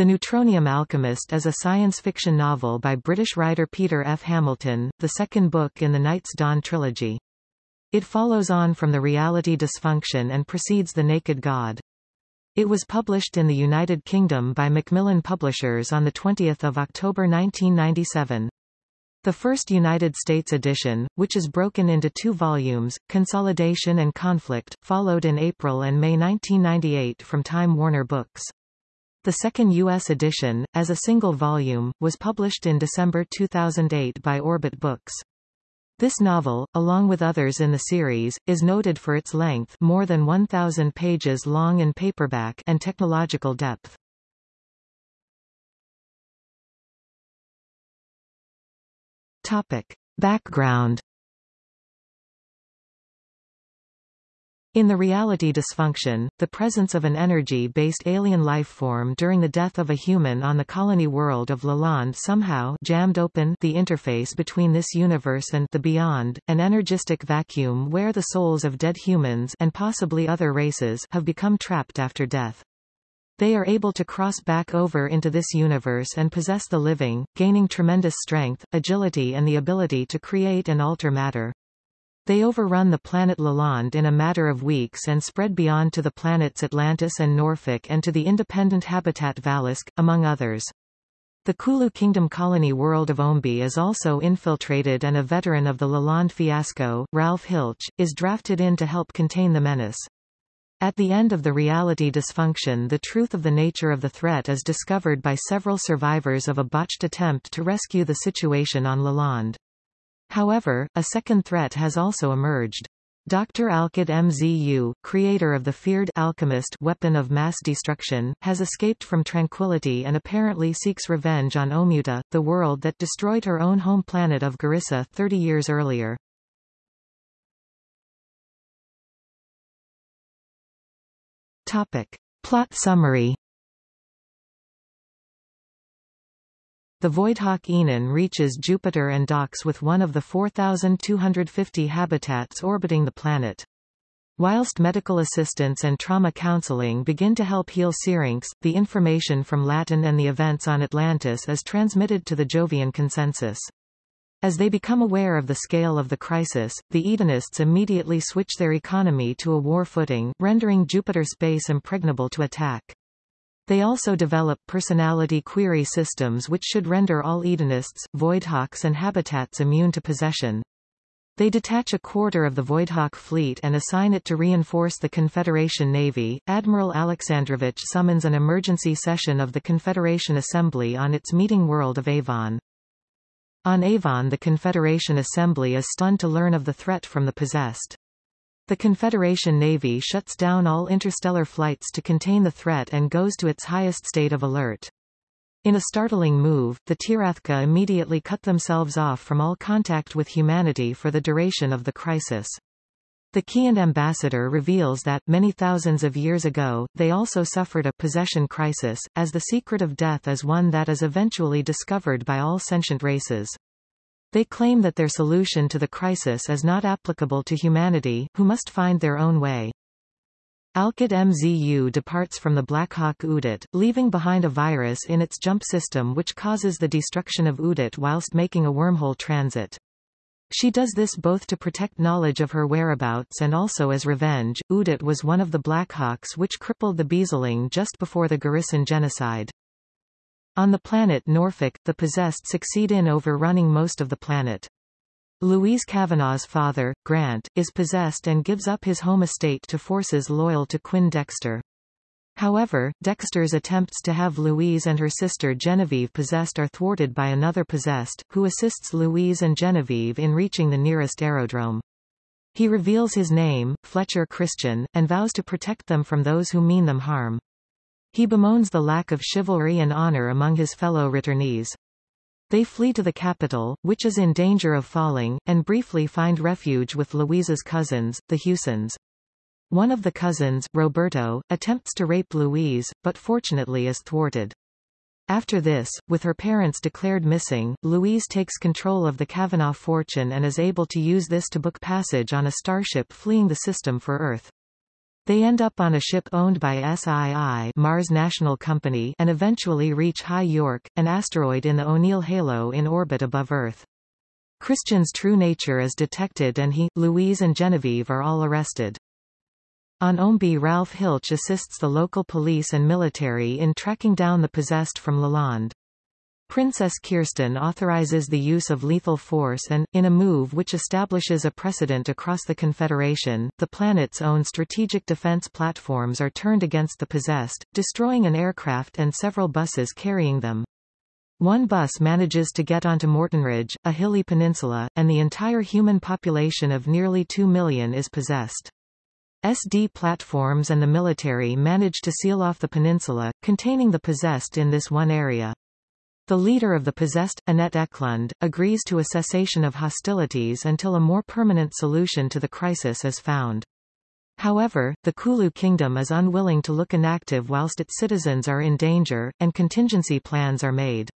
The Neutronium Alchemist is a science fiction novel by British writer Peter F. Hamilton, the second book in the Night's Dawn trilogy. It follows on from the reality dysfunction and precedes The Naked God. It was published in the United Kingdom by Macmillan Publishers on 20 October 1997. The first United States edition, which is broken into two volumes, Consolidation and Conflict, followed in April and May 1998 from Time Warner Books. The second U.S. edition, as a single volume, was published in December 2008 by Orbit Books. This novel, along with others in the series, is noted for its length more than 1,000 pages long in paperback and technological depth. Topic. Background In the reality dysfunction, the presence of an energy-based alien life form during the death of a human on the colony world of Lalonde somehow jammed open the interface between this universe and the beyond, an energistic vacuum where the souls of dead humans and possibly other races have become trapped after death. They are able to cross back over into this universe and possess the living, gaining tremendous strength, agility and the ability to create and alter matter. They overrun the planet Lalonde in a matter of weeks and spread beyond to the planets Atlantis and Norfolk and to the independent habitat Valisk, among others. The Kulu Kingdom colony world of Ombey is also infiltrated and a veteran of the Lalonde fiasco, Ralph Hiltch, is drafted in to help contain the menace. At the end of the reality dysfunction the truth of the nature of the threat is discovered by several survivors of a botched attempt to rescue the situation on Lalande. However, a second threat has also emerged. Dr. Alkad Mzu, creator of the feared alchemist weapon of mass destruction, has escaped from tranquility and apparently seeks revenge on Omuta, the world that destroyed her own home planet of Garissa 30 years earlier. Topic. Plot summary The Voidhawk Oenone reaches Jupiter and docks with one of the 4,250 habitats orbiting the planet. Whilst medical assistance and trauma counseling begin to help heal Syrinx, the information from Latin and the events on Atlantis is transmitted to the Jovian consensus. As they become aware of the scale of the crisis, the Edenists immediately switch their economy to a war footing, rendering Jupiter space impregnable to attack. They also develop personality query systems which should render all Edenists, Voidhawks and habitats immune to possession. They detach a quarter of the Voidhawk fleet and assign it to reinforce the Confederation Navy. Admiral Alexandrovich summons an emergency session of the Confederation Assembly on its meeting world of Avon. On Avon the Confederation Assembly is stunned to learn of the threat from the possessed. The Confederation Navy shuts down all interstellar flights to contain the threat and goes to its highest state of alert. In a startling move, the Tyrathca immediately cut themselves off from all contact with humanity for the duration of the crisis. The Kiint ambassador reveals that, many thousands of years ago, they also suffered a possession crisis, as the secret of death is one that is eventually discovered by all sentient races. They claim that their solution to the crisis is not applicable to humanity, who must find their own way. Alkad Mzu departs from the Blackhawk Udat, leaving behind a virus in its jump system which causes the destruction of Udat whilst making a wormhole transit. She does this both to protect knowledge of her whereabouts and also as revenge. Udat was one of the Blackhawks which crippled the Beezling just before the Garissan genocide. On the planet Norfolk, the possessed succeed in overrunning most of the planet. Louise Kavanagh's father, Grant, is possessed and gives up his home estate to forces loyal to Quinn Dexter. However, Dexter's attempts to have Louise and her sister Genevieve possessed are thwarted by another possessed, who assists Louise and Genevieve in reaching the nearest aerodrome. He reveals his name, Fletcher Christian, and vows to protect them from those who mean them harm. He bemoans the lack of chivalry and honor among his fellow returnees. They flee to the capital, which is in danger of falling, and briefly find refuge with Louise's cousins, the Hewsons. One of the cousins, Roberto, attempts to rape Louise, but fortunately is thwarted. After this, with her parents declared missing, Louise takes control of the Kavanagh fortune and is able to use this to book passage on a starship fleeing the system for Earth. They end up on a ship owned by SII Mars National Company and eventually reach High York, an asteroid in the O'Neill halo in orbit above Earth. Christian's true nature is detected and he, Louise and Genevieve are all arrested. On Ombey Ralph Hiltch assists the local police and military in tracking down the possessed from Lalonde. Princess Kirsten authorizes the use of lethal force and, in a move which establishes a precedent across the Confederation, the planet's own strategic defense platforms are turned against the possessed, destroying an aircraft and several buses carrying them. One bus manages to get onto Mortonridge, a hilly peninsula, and the entire human population of nearly 2 million is possessed. SD platforms and the military manage to seal off the peninsula, containing the possessed in this one area. The leader of the possessed, Annette Ekelund, agrees to a cessation of hostilities until a more permanent solution to the crisis is found. However, the Kulu kingdom is unwilling to look inactive whilst its citizens are in danger, and contingency plans are made.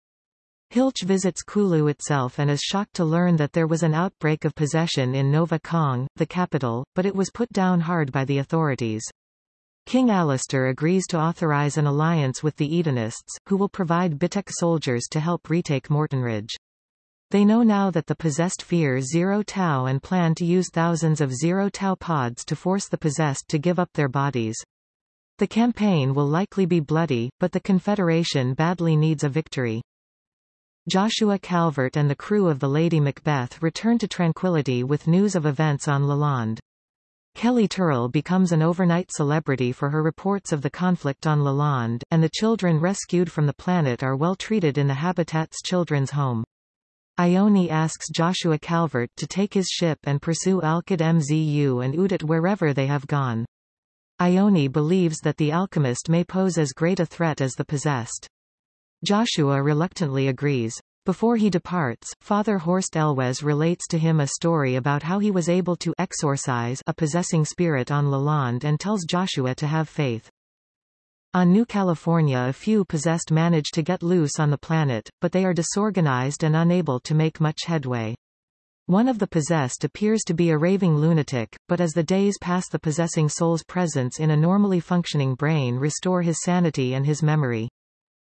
Hiltch visits Kulu itself and is shocked to learn that there was an outbreak of possession in Nova Kong, the capital, but it was put down hard by the authorities. King Alistair agrees to authorize an alliance with the Edenists, who will provide Bitek soldiers to help retake Mortonridge. They know now that the possessed fear Zero Tau and plan to use thousands of Zero Tau pods to force the possessed to give up their bodies. The campaign will likely be bloody, but the Confederation badly needs a victory. Joshua Calvert and the crew of the Lady Macbeth return to Tranquility with news of events on Lalonde. Kelly Tirrel becomes an overnight celebrity for her reports of the conflict on Lalonde, and the children rescued from the planet are well treated in the Habitat's children's home. Ione asks Joshua Calvert to take his ship and pursue Alkad Mzu and Udat wherever they have gone. Ione believes that the alchemist may pose as great a threat as the possessed. Joshua reluctantly agrees. Before he departs, Father Horst Elwes relates to him a story about how he was able to exorcise a possessing spirit on Lalonde and tells Joshua to have faith. On New California a few possessed manage to get loose on the planet, but they are disorganized and unable to make much headway. One of the possessed appears to be a raving lunatic, but as the days pass the possessing soul's presence in a normally functioning brain restore his sanity and his memory.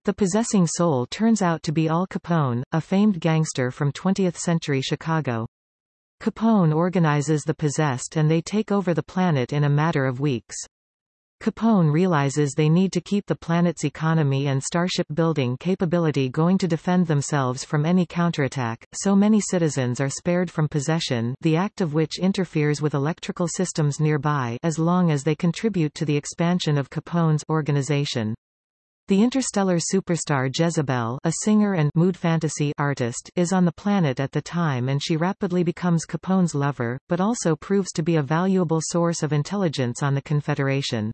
The possessing soul turns out to be Al Capone, a famed gangster from 20th-century Chicago. Capone organizes the possessed and they take over the planet in a matter of weeks. Capone realizes they need to keep the planet's economy and starship building capability going to defend themselves from any counterattack, so many citizens are spared from possession the act of which interferes with electrical systems nearby as long as they contribute to the expansion of Capone's organization. The interstellar superstar Jezzibella a singer and mood fantasy artist is on the planet at the time and she rapidly becomes Capone's lover, but also proves to be a valuable source of intelligence on the Confederation.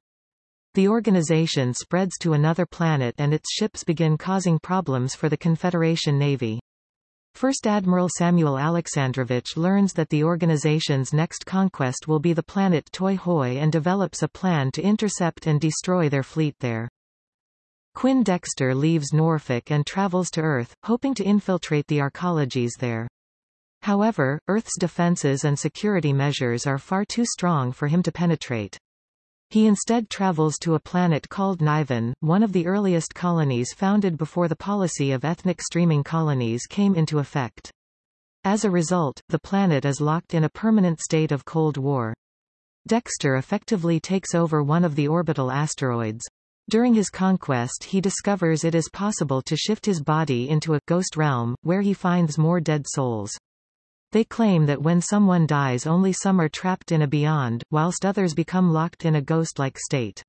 The organization spreads to another planet and its ships begin causing problems for the Confederation Navy. First Admiral Samuel Alexandrovich learns that the organization's next conquest will be the planet Toi Hoi and develops a plan to intercept and destroy their fleet there. Quinn Dexter leaves Norfolk and travels to Earth, hoping to infiltrate the arcologies there. However, Earth's defenses and security measures are far too strong for him to penetrate. He instead travels to a planet called Niven, one of the earliest colonies founded before the policy of ethnic streaming colonies came into effect. As a result, the planet is locked in a permanent state of Cold War. Dexter effectively takes over one of the orbital asteroids. During his conquest he discovers it is possible to shift his body into a ghost realm, where he finds more dead souls. They claim that when someone dies only some are trapped in a beyond, whilst others become locked in a ghost-like state.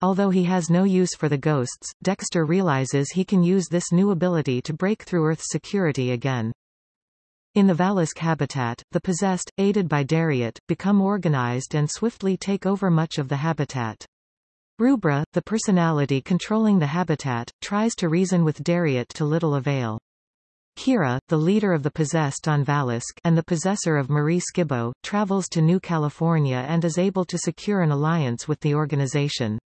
Although he has no use for the ghosts, Dexter realizes he can use this new ability to break through Earth's security again. In the Valisk habitat, the possessed, aided by Dariat, become organized and swiftly take over much of the habitat. Rubra, the personality controlling the habitat, tries to reason with Dariat to little avail. Kiera, the leader of the possessed on Valisk and the possessor of Marie Skibbow, travels to New California and is able to secure an alliance with the organization.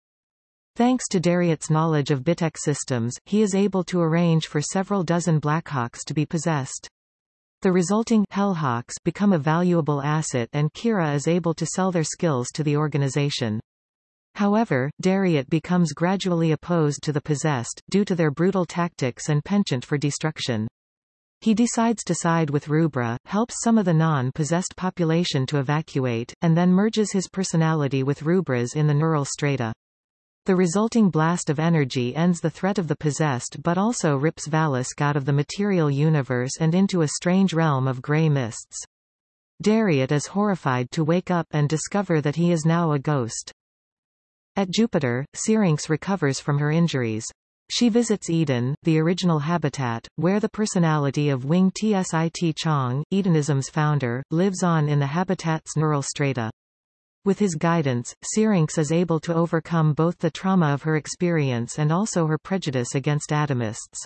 Thanks to Dariat's knowledge of Bitek systems, he is able to arrange for several dozen Blackhawks to be possessed. The resulting Hellhawks become a valuable asset and Kiera is able to sell their skills to the organization. However, Dariat becomes gradually opposed to the possessed, due to their brutal tactics and penchant for destruction. He decides to side with Rubra, helps some of the non-possessed population to evacuate, and then merges his personality with Rubra's in the neural strata. The resulting blast of energy ends the threat of the possessed but also rips Valisk out of the material universe and into a strange realm of grey mists. Dariat is horrified to wake up and discover that he is now a ghost. At Jupiter, Syrinx recovers from her injuries. She visits Eden, the original habitat, where the personality of Wing Tsit Chong, Edenism's founder, lives on in the habitat's neural strata. With his guidance, Syrinx is able to overcome both the trauma of her experience and also her prejudice against Adamists.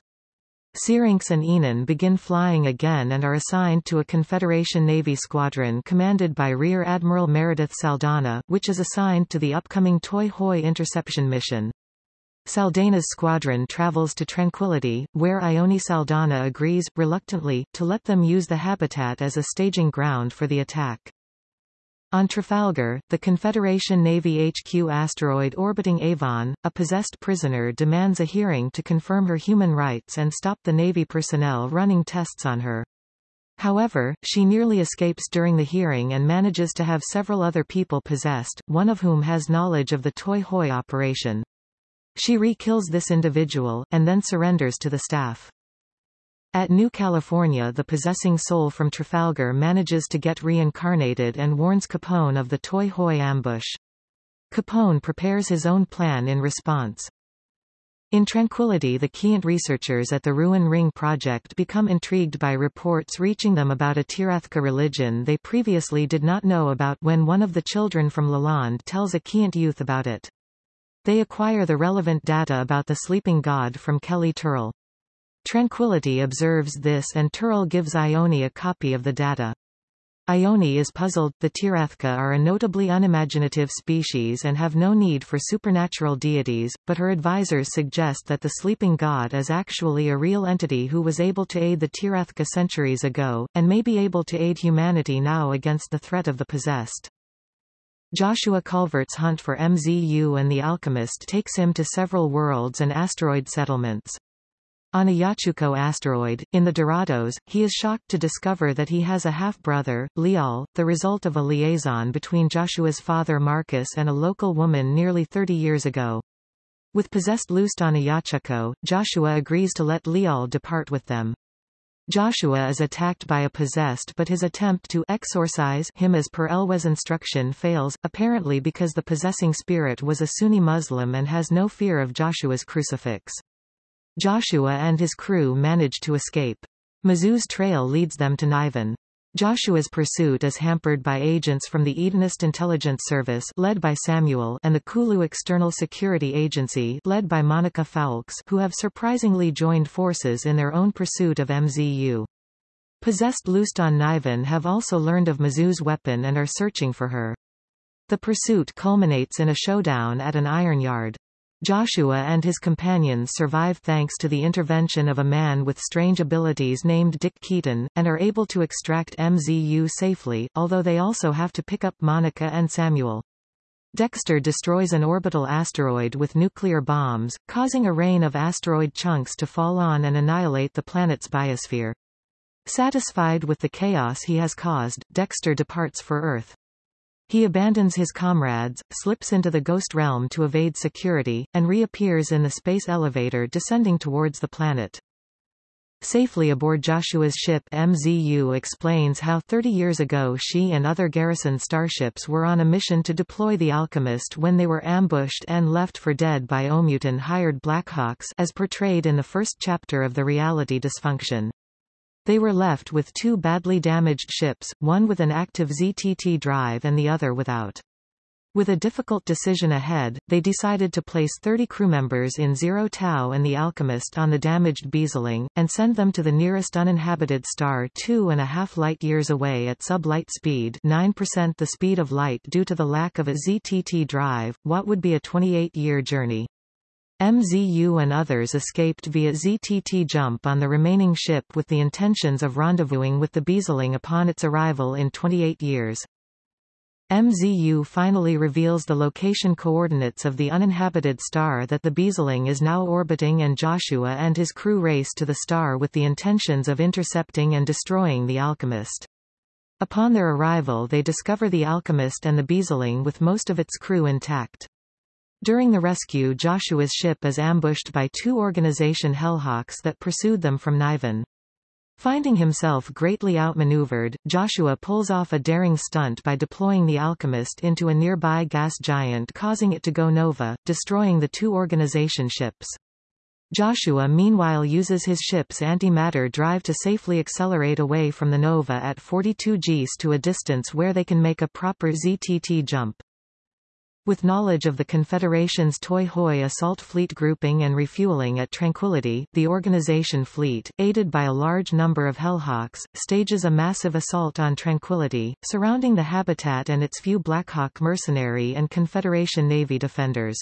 Syrinx and Oenone begin flying again and are assigned to a Confederation Navy squadron commanded by Rear Admiral Meredith Saldana, which is assigned to the upcoming Toi Hoi interception mission. Saldana's squadron travels to Tranquility, where Ione Saldana agrees, reluctantly, to let them use the habitat as a staging ground for the attack. On Trafalgar, the Confederation Navy HQ asteroid orbiting Avon, a possessed prisoner demands a hearing to confirm her human rights and stop the Navy personnel running tests on her. However, she nearly escapes during the hearing and manages to have several other people possessed, one of whom has knowledge of the Toi Hoi operation. She re-kills this individual, and then surrenders to the staff. At New California the possessing soul from Trafalgar manages to get reincarnated and warns Capone of the Toi Hoi ambush. Capone prepares his own plan in response. In Tranquility the Kiint researchers at the Ruin Ring project become intrigued by reports reaching them about a Tyrathca religion they previously did not know about when one of the children from Lalonde tells a Kiint youth about it. They acquire the relevant data about the sleeping god from Kelly Tirrel. Tranquility observes this and Turl gives Ione a copy of the data. Ione is puzzled. The Tyrathca are a notably unimaginative species and have no need for supernatural deities, but her advisors suggest that the sleeping god is actually a real entity who was able to aid the Tyrathca centuries ago, and may be able to aid humanity now against the threat of the possessed. Joshua Calvert's hunt for MZU and the Alchemist takes him to several worlds and asteroid settlements. On Ayacucho asteroid, in the Dorados, he is shocked to discover that he has a half-brother, Liol, the result of a liaison between Joshua's father Marcus and a local woman nearly 30 years ago. With possessed loosed on Ayacucho, Joshua agrees to let Liol depart with them. Joshua is attacked by a possessed but his attempt to exorcise him as per Elwes instruction fails, apparently because the possessing spirit was a Sunni Muslim and has no fear of Joshua's crucifix. Joshua and his crew manage to escape. Mzu's trail leads them to Niven. Joshua's pursuit is hampered by agents from the Edenist Intelligence Service led by Samuel and the Kulu External Security Agency led by Monica Foulkes who have surprisingly joined forces in their own pursuit of MZU. Possessed loosed on Niven have also learned of Mzu's weapon and are searching for her. The pursuit culminates in a showdown at an iron yard. Joshua and his companions survive thanks to the intervention of a man with strange abilities named Dick Keaton, and are able to extract MZU safely, although they also have to pick up Monica and Samuel. Dexter destroys an orbital asteroid with nuclear bombs, causing a rain of asteroid chunks to fall on and annihilate the planet's biosphere. Satisfied with the chaos he has caused, Dexter departs for Earth. He abandons his comrades, slips into the ghost realm to evade security, and reappears in the space elevator descending towards the planet. Safely aboard Joshua's ship MZU explains how 30 years ago she and other Garissan starships were on a mission to deploy the Alchemist when they were ambushed and left for dead by Omutan hired Blackhawks as portrayed in the first chapter of the reality dysfunction. They were left with two badly damaged ships, one with an active ZTT drive and the other without. With a difficult decision ahead, they decided to place 30 crew members in Zero Tau and the Alchemist on the damaged Beezling, and send them to the nearest uninhabited star two and a half light-years away at sub-light speed 9% the speed of light due to the lack of a ZTT drive, what would be a 28-year journey. MZU and others escaped via ZTT jump on the remaining ship with the intentions of rendezvousing with the Beezling upon its arrival in 28 years. MZU finally reveals the location coordinates of the uninhabited star that the Beezling is now orbiting and Joshua and his crew race to the star with the intentions of intercepting and destroying the alchemist. Upon their arrival they discover the alchemist and the Beezling with most of its crew intact. During the rescue Joshua's ship is ambushed by two Organization Hellhawks that pursued them from Niven. Finding himself greatly outmaneuvered, Joshua pulls off a daring stunt by deploying the alchemist into a nearby gas giant causing it to go nova, destroying the two organization ships. Joshua meanwhile uses his ship's antimatter drive to safely accelerate away from the nova at 42 Gs to a distance where they can make a proper ZTT jump. With knowledge of the Confederation's Toi Hoi assault fleet grouping and refueling at Tranquility, the organization fleet, aided by a large number of Hellhawks, stages a massive assault on Tranquility, surrounding the habitat and its few Blackhawk mercenary and Confederation Navy defenders.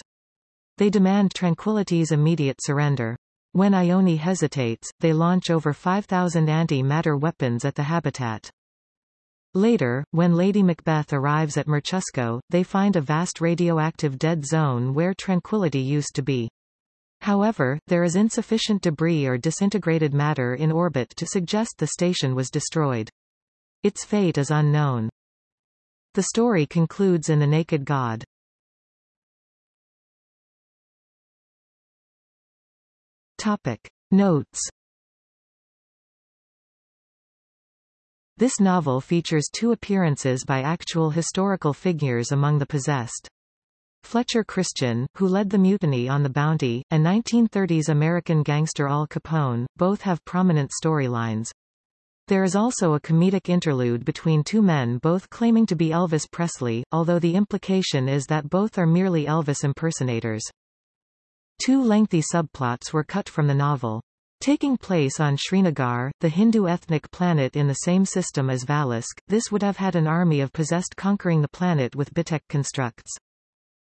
They demand Tranquility's immediate surrender. When Ione hesitates, they launch over 5,000 anti-matter weapons at the habitat. Later, when Lady Macbeth arrives at Mirchusko, they find a vast radioactive dead zone where Tranquility used to be. However, there is insufficient debris or disintegrated matter in orbit to suggest the station was destroyed. Its fate is unknown. The story concludes in The Naked God. Topic. Notes This novel features two appearances by actual historical figures among the possessed. Fletcher Christian, who led the mutiny on the Bounty, and 1930s American gangster Al Capone, both have prominent storylines. There is also a comedic interlude between two men both claiming to be Elvis Presley, although the implication is that both are merely Elvis impersonators. Two lengthy subplots were cut from the novel. Taking place on Srinagar, the Hindu ethnic planet in the same system as Valisk, this would have had an army of possessed conquering the planet with Bitek constructs.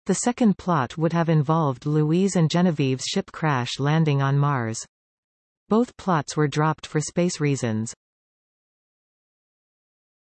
The second plot would have involved Louise and Genevieve's ship crash landing on Mars. Both plots were dropped for space reasons.